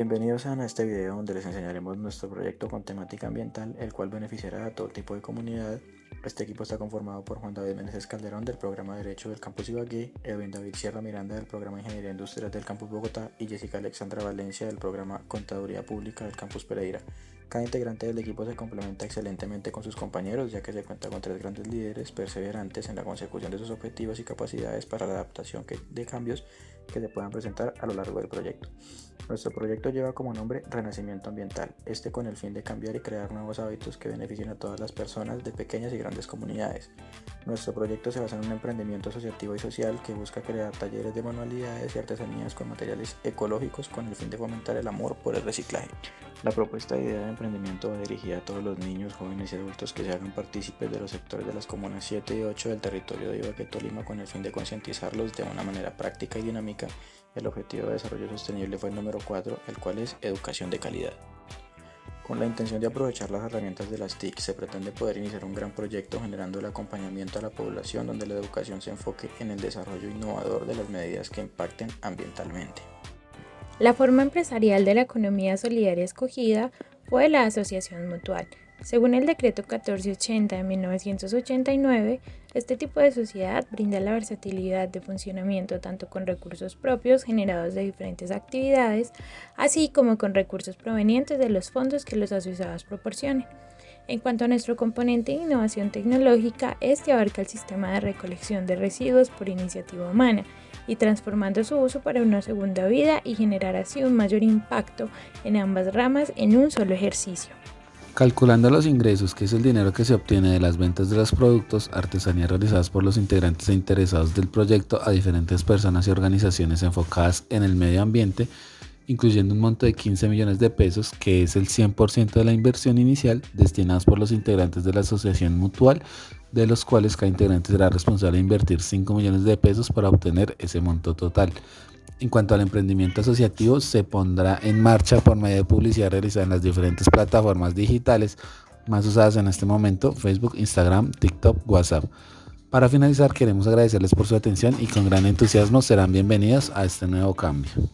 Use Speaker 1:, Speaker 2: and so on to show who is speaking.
Speaker 1: Bienvenidos a este video donde les enseñaremos nuestro proyecto con temática ambiental, el cual beneficiará a todo tipo de comunidad. Este equipo está conformado por Juan David Meneses Calderón del programa Derecho del Campus Ibagué, Edwin David Sierra Miranda del programa Ingeniería Industrial del Campus Bogotá y Jessica Alexandra Valencia del programa Contaduría Pública del Campus Pereira. Cada integrante del equipo se complementa excelentemente con sus compañeros, ya que se cuenta con tres grandes líderes perseverantes en la consecución de sus objetivos y capacidades para la adaptación de cambios que se puedan presentar a lo largo del proyecto. Nuestro proyecto lleva como nombre Renacimiento Ambiental, este con el fin de cambiar y crear nuevos hábitos que beneficien a todas las personas de pequeñas y grandes comunidades. Nuestro proyecto se basa en un emprendimiento asociativo y social que busca crear talleres de manualidades y artesanías con materiales ecológicos con el fin de fomentar el amor por el reciclaje. La propuesta de idea de emprendimiento va dirigida a todos los niños, jóvenes y adultos que se hagan partícipes de los sectores de las comunas 7 y 8 del territorio de Ibagué, Tolima con el fin de concientizarlos de una manera práctica y dinámica. El objetivo de desarrollo sostenible fue el número 4, el cual es educación de calidad. Con la intención de aprovechar las herramientas de las TIC, se pretende poder iniciar un gran proyecto generando el acompañamiento a la población donde la educación se enfoque en el desarrollo innovador de las medidas que impacten ambientalmente.
Speaker 2: La forma empresarial de la economía solidaria escogida fue la asociación mutual. Según el decreto 1480 de 1989, este tipo de sociedad brinda la versatilidad de funcionamiento tanto con recursos propios generados de diferentes actividades, así como con recursos provenientes de los fondos que los asociados proporcionen. En cuanto a nuestro componente de innovación tecnológica, este abarca el sistema de recolección de residuos por iniciativa humana y transformando su uso para una segunda vida y generar así un mayor impacto en ambas ramas en un solo ejercicio.
Speaker 3: Calculando los ingresos, que es el dinero que se obtiene de las ventas de los productos, artesanías realizadas por los integrantes e interesados del proyecto a diferentes personas y organizaciones enfocadas en el medio ambiente, incluyendo un monto de 15 millones de pesos, que es el 100% de la inversión inicial destinadas por los integrantes de la asociación mutual, de los cuales cada integrante será responsable de invertir 5 millones de pesos para obtener ese monto total. En cuanto al emprendimiento asociativo, se pondrá en marcha por medio de publicidad realizada en las diferentes plataformas digitales más usadas en este momento, Facebook, Instagram, TikTok, WhatsApp. Para finalizar, queremos agradecerles por su atención y con gran entusiasmo serán bienvenidos a este nuevo cambio.